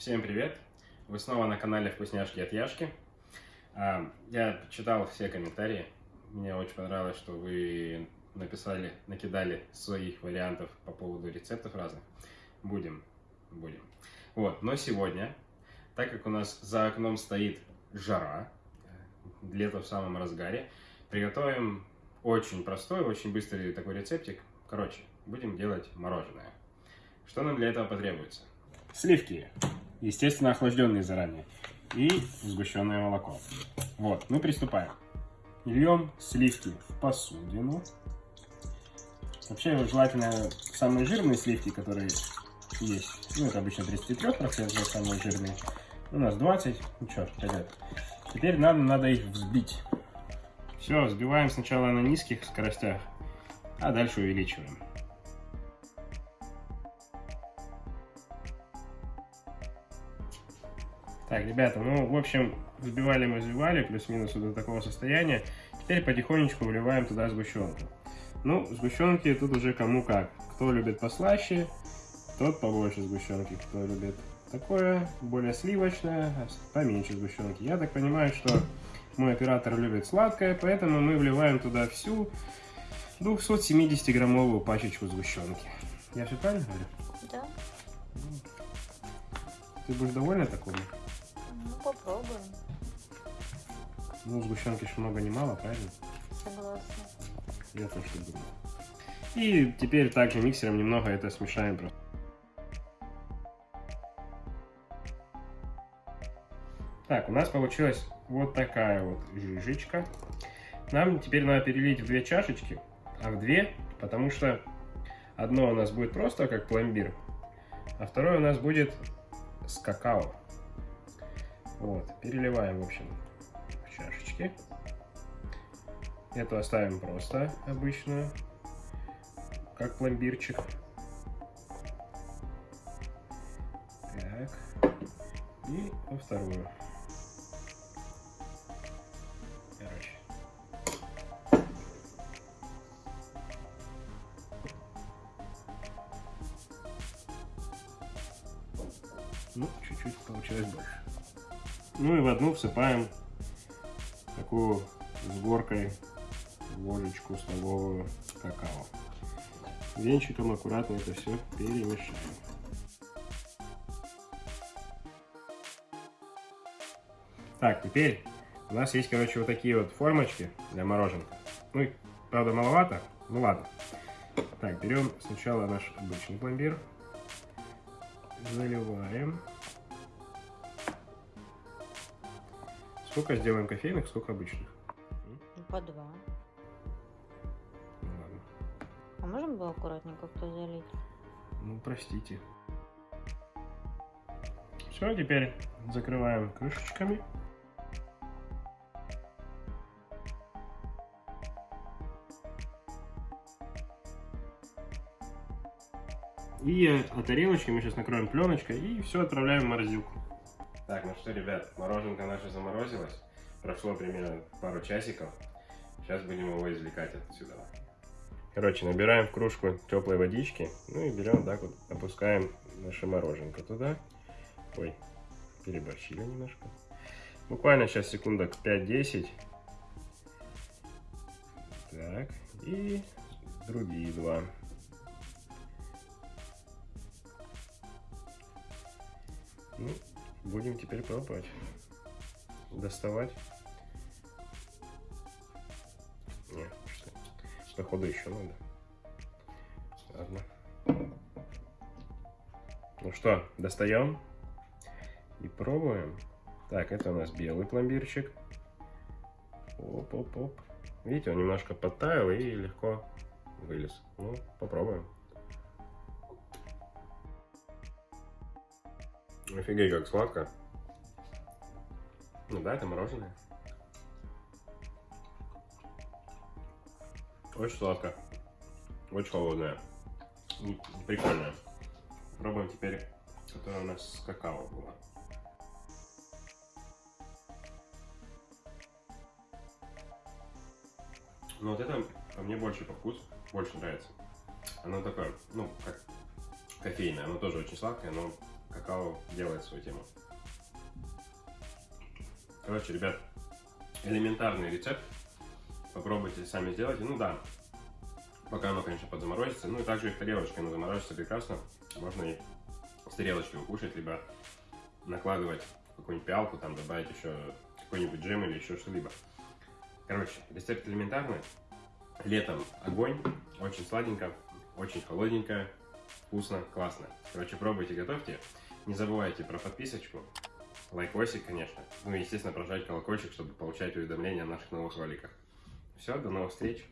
Всем привет! Вы снова на канале Вкусняшки от Яшки. А, я читал все комментарии. Мне очень понравилось, что вы написали, накидали своих вариантов по поводу рецептов разных. Будем, будем. Вот, но сегодня, так как у нас за окном стоит жара, лето в самом разгаре, приготовим очень простой, очень быстрый такой рецептик. Короче, будем делать мороженое. Что нам для этого потребуется? Сливки, естественно, охлажденные заранее, и сгущенное молоко. Вот, мы приступаем. Льем сливки в посудину. Вообще, желательно самые жирные сливки, которые есть. Ну, это обычно 33% самые жирные. У нас 20. Ну что, пойдет. Теперь нам надо их взбить. Все, взбиваем сначала на низких скоростях, а дальше увеличиваем. Так, ребята, ну, в общем, взбивали мы взбивали, плюс-минус до такого состояния. Теперь потихонечку вливаем туда сгущенку. Ну, сгущенки тут уже кому как. Кто любит послаще, тот побольше сгущенки. Кто любит такое, более сливочное, поменьше сгущенки. Я так понимаю, что мой оператор любит сладкое, поэтому мы вливаем туда всю 270-граммовую пачечку сгущенки. Я все правильно говорю? Да. Ты будешь довольна такому? Ну, попробуем. Ну, сгущенки же много не мало, правильно? Согласна. Я тоже так думаю. И теперь также миксером немного это смешаем просто. Так, у нас получилась вот такая вот жижечка. Нам теперь надо перелить в две чашечки, а в две, потому что одно у нас будет просто как пломбир, а второе у нас будет с какао. Вот, переливаем, в общем, в чашечки. Эту оставим просто обычную, как пломбирчик. Так, и во вторую. Короче. Ну, чуть-чуть получилось больше. Ну и в одну всыпаем такую с горкой ложечку столовую какао. Венчиком аккуратно это все перемешаем. Так, теперь у нас есть, короче, вот такие вот формочки для мороженка. Ну, правда, маловато, ну ладно. Так, берем сначала наш обычный пломбир, заливаем. Сколько сделаем кофейных, сколько обычных? Ну, по два. Ну, ладно. А можем было аккуратненько кто залить? Ну, простите. Все, теперь закрываем крышечками. И от тарелочки мы сейчас накроем пленочкой и все отправляем в морозилку. Так, ну что, ребят, мороженка наша заморозилась. Прошло примерно пару часиков. Сейчас будем его извлекать отсюда. Короче, набираем в кружку теплой водички. Ну и берем так вот, опускаем наше мороженка туда. Ой, переборщили немножко. Буквально сейчас секундок 5-10. Так, и другие два. Ну, будем теперь пробовать. Доставать. Не, что походу еще надо. Ладно. Ну что, достаем и пробуем. Так, это у нас белый пломбирчик. Оп-оп-оп. Видите, он немножко подтаял и легко вылез. Ну, попробуем. Офигеть, как сладко. Ну да, это мороженое. Очень сладко. Очень холодное. Прикольное. Пробуем теперь, которая у нас с какао была. Ну вот это по мне больше по вкусу, больше нравится. Оно такое, ну, как кофейное. Оно тоже очень сладкое, но какао делает свою тему. Короче, ребят, элементарный рецепт. Попробуйте сами сделать. Ну да, пока оно, конечно, подзаморозится. Ну и также и в тарелочке оно заморозится прекрасно. Можно и с тарелочки укушать, либо накладывать какую-нибудь пиалку, там добавить еще какой-нибудь джем или еще что-либо. Короче, рецепт элементарный. Летом огонь, очень сладенько, очень холодненько, вкусно, классно. Короче, пробуйте, готовьте. Не забывайте про подписочку, лайкосик, конечно. Ну и, естественно, прожать колокольчик, чтобы получать уведомления о наших новых роликах. Все, до новых встреч.